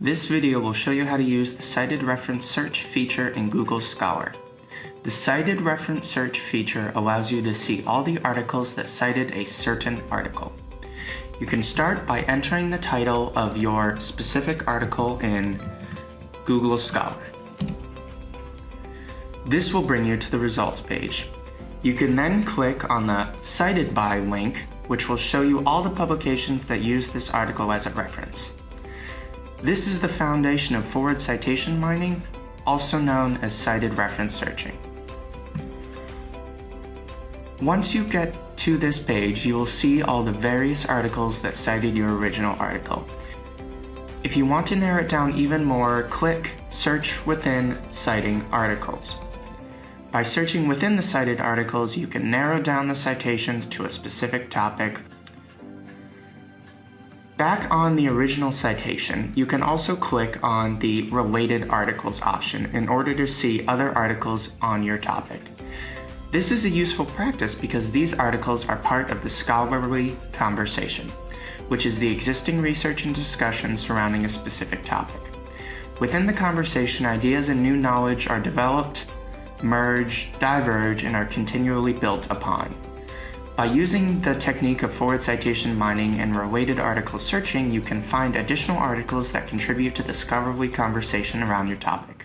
This video will show you how to use the Cited Reference Search feature in Google Scholar. The Cited Reference Search feature allows you to see all the articles that cited a certain article. You can start by entering the title of your specific article in Google Scholar. This will bring you to the results page. You can then click on the Cited By link, which will show you all the publications that use this article as a reference. This is the foundation of forward citation mining, also known as cited reference searching. Once you get to this page, you will see all the various articles that cited your original article. If you want to narrow it down even more, click Search within Citing Articles. By searching within the cited articles, you can narrow down the citations to a specific topic Back on the original citation, you can also click on the Related Articles option in order to see other articles on your topic. This is a useful practice because these articles are part of the scholarly conversation, which is the existing research and discussion surrounding a specific topic. Within the conversation, ideas and new knowledge are developed, merge, diverge, and are continually built upon. By using the technique of forward citation mining and related article searching, you can find additional articles that contribute to the scholarly conversation around your topic.